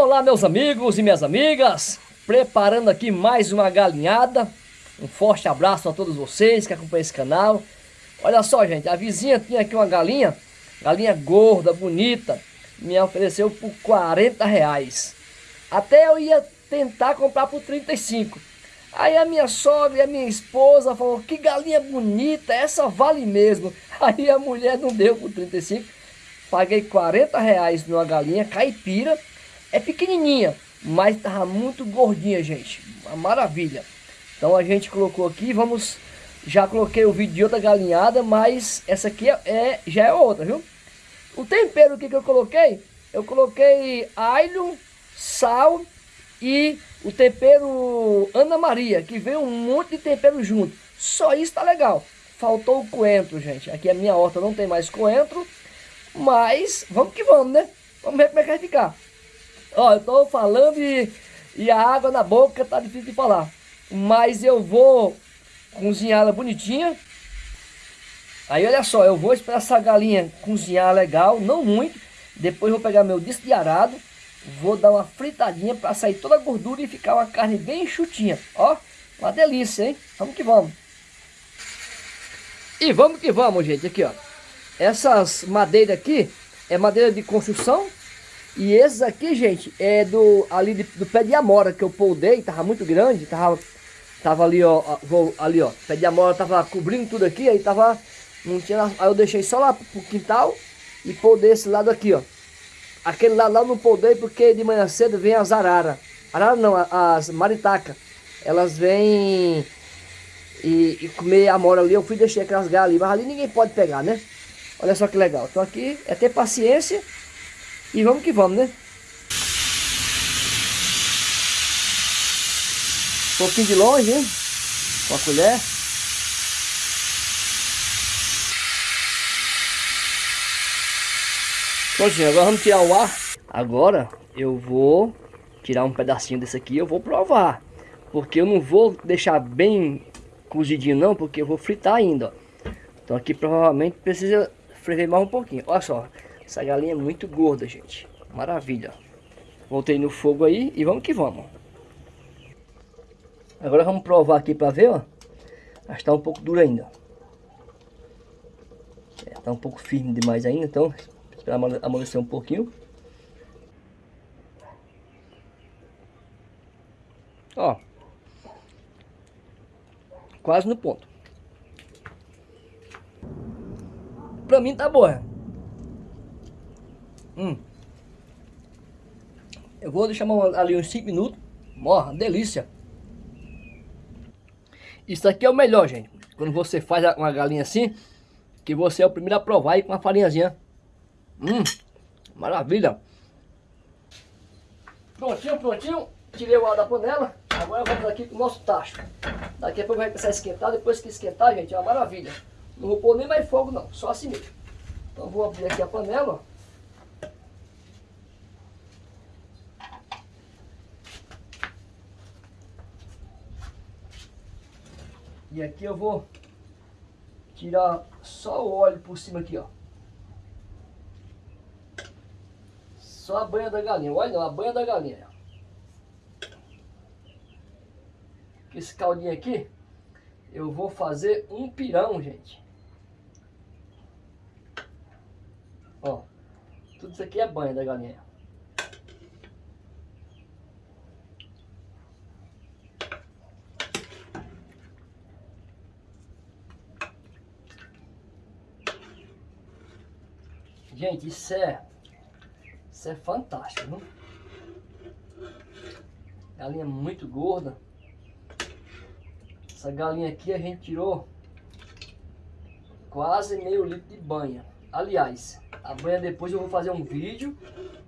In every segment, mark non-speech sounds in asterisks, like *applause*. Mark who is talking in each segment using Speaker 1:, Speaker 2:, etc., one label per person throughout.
Speaker 1: Olá meus amigos e minhas amigas, preparando aqui mais uma galinhada. Um forte abraço a todos vocês que acompanham esse canal. Olha só gente, a vizinha tinha aqui uma galinha, galinha gorda, bonita, me ofereceu por 40 reais. Até eu ia tentar comprar por 35. Aí a minha sogra e a minha esposa falou, que galinha bonita, essa vale mesmo. *laughs* Aí a mulher não deu por 35. Paguei 40 reais numa galinha caipira é pequenininha, mas estava muito gordinha, gente. Uma maravilha. Então a gente colocou aqui, vamos... Já coloquei o vídeo de outra galinhada, mas essa aqui é, é já é outra, viu? O tempero aqui que eu coloquei, eu coloquei alho, sal e o tempero Ana Maria, que veio um monte de tempero junto. Só isso tá legal. Faltou o coentro, gente. Aqui a minha horta não tem mais coentro, mas vamos que vamos, né? Vamos ver como é que vai ficar. Ó, eu tô falando e, e a água na boca tá difícil de falar. Mas eu vou cozinhar ela bonitinha. Aí olha só, eu vou esperar essa galinha cozinhar legal, não muito. Depois vou pegar meu disco de arado. Vou dar uma fritadinha para sair toda a gordura e ficar uma carne bem enxutinha. Ó, uma delícia, hein? Vamos que vamos. E vamos que vamos, gente. Aqui, ó. Essas madeiras aqui é madeira de construção e esses aqui, gente, é do ali de, do pé de amora que eu poldei, tava muito grande, tava, tava ali, ó, vou, ali, ó, pé de amora tava cobrindo tudo aqui, aí tava, não tinha, aí eu deixei só lá pro quintal e poldei esse lado aqui, ó. Aquele lado lá eu não poldei porque de manhã cedo vem as arara. Arara não, as maritacas. Elas vêm e, e comer amora ali, eu fui deixar aquelas galhas ali, mas ali ninguém pode pegar, né? Olha só que legal. Então aqui é ter paciência e vamos que vamos, né? Um pouquinho de longe, hein? Com a colher. Prontinho, agora vamos tirar o ar. Agora eu vou tirar um pedacinho desse aqui eu vou provar. Porque eu não vou deixar bem cozidinho não, porque eu vou fritar ainda, ó. Então aqui provavelmente precisa frever mais um pouquinho. Olha só, essa galinha é muito gorda, gente. Maravilha. Voltei no fogo aí e vamos que vamos. Agora vamos provar aqui para ver, ó. Mas tá um pouco dura ainda. É, tá um pouco firme demais ainda, então esperar amolecer um pouquinho. Ó. Quase no ponto. Pra mim tá boa. Hum. Eu vou deixar ali uns 5 minutos. Morra, delícia. Isso aqui é o melhor, gente. Quando você faz uma galinha assim, que você é o primeiro a provar aí com uma farinhazinha. Hum, maravilha. Prontinho, prontinho. Tirei o ar da panela. Agora vamos aqui com o nosso tacho. Daqui a pouco vai começar a esquentar. Depois que esquentar, gente, é uma maravilha. Não vou pôr nem mais fogo não, só assim mesmo. Então vou abrir aqui a panela, E aqui eu vou tirar só o óleo por cima aqui, ó. Só a banha da galinha. Olha não, a banha da galinha. Esse caldinho aqui, eu vou fazer um pirão, gente. Ó, tudo isso aqui é banha da galinha. Gente, isso é, isso é fantástico, viu? Galinha muito gorda. Essa galinha aqui a gente tirou quase meio litro de banha. Aliás, a banha depois eu vou fazer um vídeo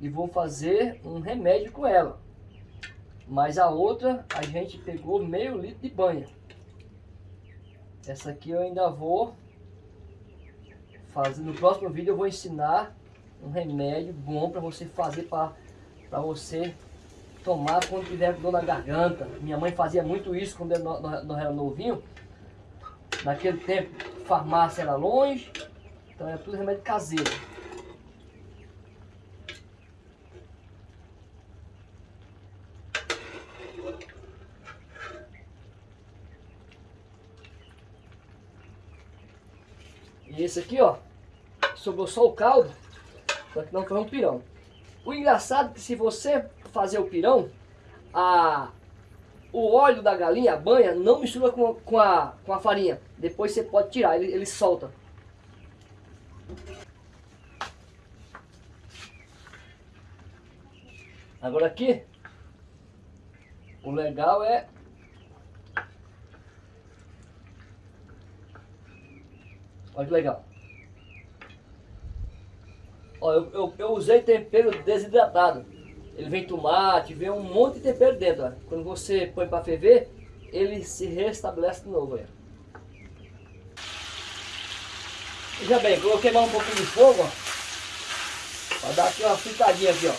Speaker 1: e vou fazer um remédio com ela. Mas a outra a gente pegou meio litro de banha. Essa aqui eu ainda vou fazer, no próximo vídeo eu vou ensinar um remédio bom para você fazer para você tomar quando tiver dor na garganta. Minha mãe fazia muito isso quando eu era novinho. Naquele tempo, farmácia era longe, então era tudo remédio caseiro. Esse aqui, ó, sobrou só o caldo, só que não foi um pirão. O engraçado é que se você fazer o pirão, a, o óleo da galinha, a banha, não mistura com, com, a, com a farinha. Depois você pode tirar, ele, ele solta. Agora aqui, o legal é Olha que legal. Ó, eu, eu, eu, usei tempero desidratado. Ele vem tomate, vem um monte de tempero dentro. Ó. Quando você põe para ferver, ele se restabelece de novo. Veja bem, coloquei mais um pouquinho de fogo, ó. Para dar aqui uma fritadinha aqui, ó.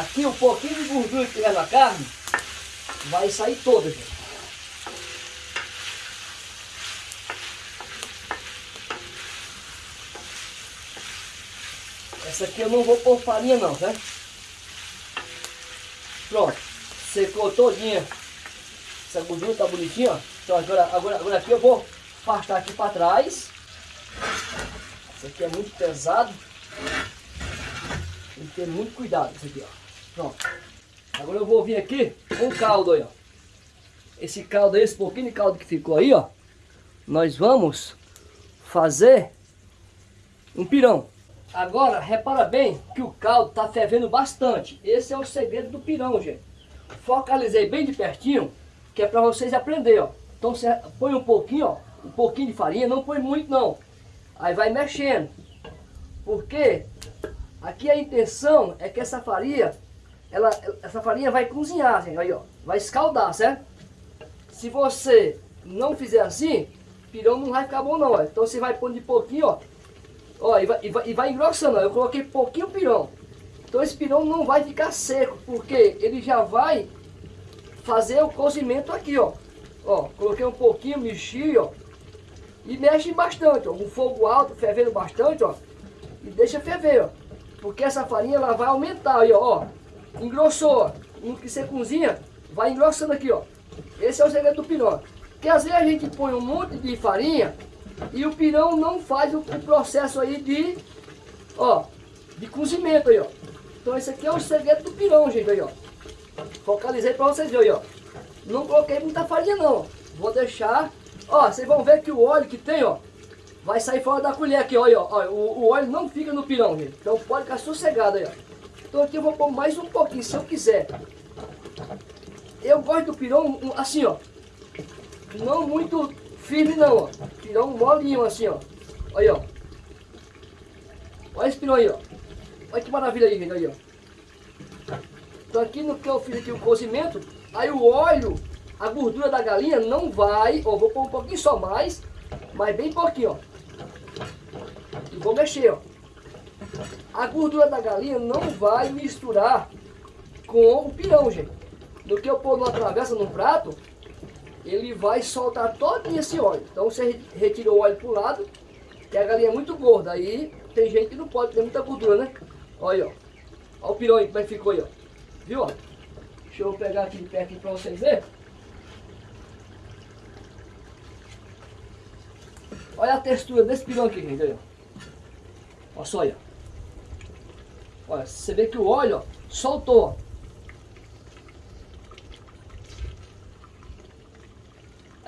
Speaker 1: Aqui um pouquinho de gordura que tiver na carne vai sair toda, gente. Essa aqui eu não vou pôr farinha não, tá? Pronto, secou todinha. Essa gordura tá bonitinha, ó. Então agora, agora, agora aqui eu vou afastar aqui para trás. Isso aqui é muito pesado. Tem que ter muito cuidado isso aqui, ó. Pronto. Agora eu vou vir aqui com caldo aí, ó. Esse caldo aí, esse pouquinho de caldo que ficou aí, ó. Nós vamos fazer um pirão. Agora, repara bem que o caldo está fervendo bastante. Esse é o segredo do pirão, gente. Focalizei bem de pertinho, que é para vocês aprenderem, ó. Então você põe um pouquinho, ó, um pouquinho de farinha, não põe muito não. Aí vai mexendo. Porque aqui a intenção é que essa farinha, ela, essa farinha vai cozinhar, gente, aí ó, vai escaldar, certo? Se você não fizer assim, pirão não vai ficar bom não, ó. Então você vai pôr de pouquinho, ó, Ó, e vai, e vai, e vai engrossando. Eu coloquei pouquinho pirão. Então esse pirão não vai ficar seco, porque ele já vai fazer o cozimento aqui, ó. Ó, coloquei um pouquinho, mexi, ó. E mexe bastante, ó. Um fogo alto, fervendo bastante, ó. E deixa ferver, ó. Porque essa farinha, ela vai aumentar aí, ó. ó. Engrossou, ó. No que você cozinha, vai engrossando aqui, ó. Esse é o segredo do pirão. Porque às vezes a gente põe um monte de farinha e o pirão não faz o, o processo aí de, ó, de cozimento aí, ó. Então esse aqui é o segredo do pirão, gente, aí, ó. Focalizei para vocês verem, ó. Não coloquei muita farinha não. Vou deixar, ó, vocês vão ver que o óleo que tem, ó, vai sair fora da colher aqui, ó, ó. O, o óleo não fica no pirão, gente. Então pode ficar sossegado aí, ó. Então aqui eu vou pôr mais um pouquinho, se eu quiser. Eu gosto do pirão assim, ó. Não muito firme não, ó. Pirão molinho assim, ó. Olha, ó. Olha esse pirão aí, ó. Olha que maravilha aí, gente, aí, ó. Então aqui no que eu fiz aqui o cozimento, aí o óleo, a gordura da galinha não vai, ó, vou pôr um pouquinho só mais, mas bem pouquinho, ó. E vou mexer, ó. A gordura da galinha não vai misturar com o pirão, gente. No que eu pôr numa travessa, num prato, ele vai soltar todo esse óleo. Então você retira o óleo para o lado, que a galinha é muito gorda. Aí tem gente que não pode ter muita gordura, né? Olha, ó. Olha o pirão aí como é que ficou aí, ó. Viu, ó? Deixa eu pegar aqui de perto para vocês verem. Olha a textura desse pirão aqui, gente. Olha, olha só, olha. Olha, você vê que o óleo, ó, soltou, ó.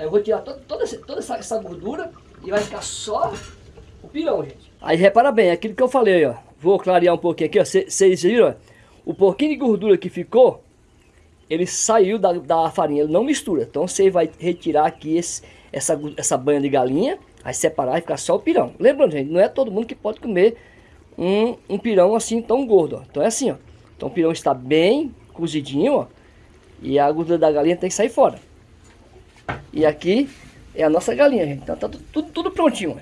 Speaker 1: Aí eu vou tirar toda, toda, essa, essa gordura e vai ficar só o pirão, gente. Aí repara bem, aquilo que eu falei, ó. Vou clarear um pouquinho aqui, ó. Vocês viram? O pouquinho de gordura que ficou, ele saiu da, da farinha, ele não mistura. Então você vai retirar aqui esse, essa, essa banha de galinha, aí separar e ficar só o pirão. Lembrando, gente, não é todo mundo que pode comer um, um pirão assim tão gordo, ó. Então é assim, ó. Então o pirão está bem cozidinho, ó. E a gordura da galinha tem que sair fora. E aqui é a nossa galinha, gente. Então tá tudo, tudo prontinho.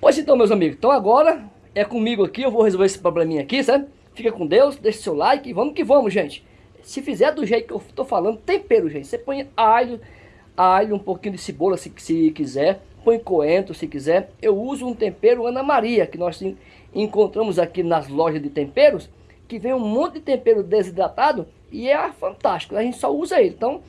Speaker 1: Pois então, meus amigos. Então agora é comigo aqui. Eu vou resolver esse probleminha aqui, sabe? Fica com Deus, deixa seu like vamos que vamos, gente. Se fizer do jeito que eu tô falando, tempero, gente. Você põe alho, alho, um pouquinho de cebola se, se quiser. Põe coentro se quiser. Eu uso um tempero Ana Maria, que nós encontramos aqui nas lojas de temperos. Que vem um monte de tempero desidratado e é fantástico. A gente só usa ele. Então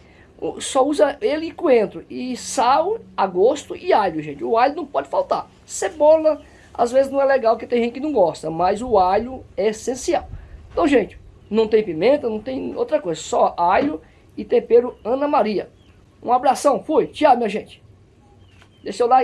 Speaker 1: só usa ele e coentro. E sal, a gosto e alho, gente. O alho não pode faltar. Cebola, às vezes não é legal, porque tem gente que não gosta. Mas o alho é essencial. Então, gente, não tem pimenta, não tem outra coisa. Só alho e tempero Ana Maria. Um abração, fui. Tchau, minha gente. Deixa o like.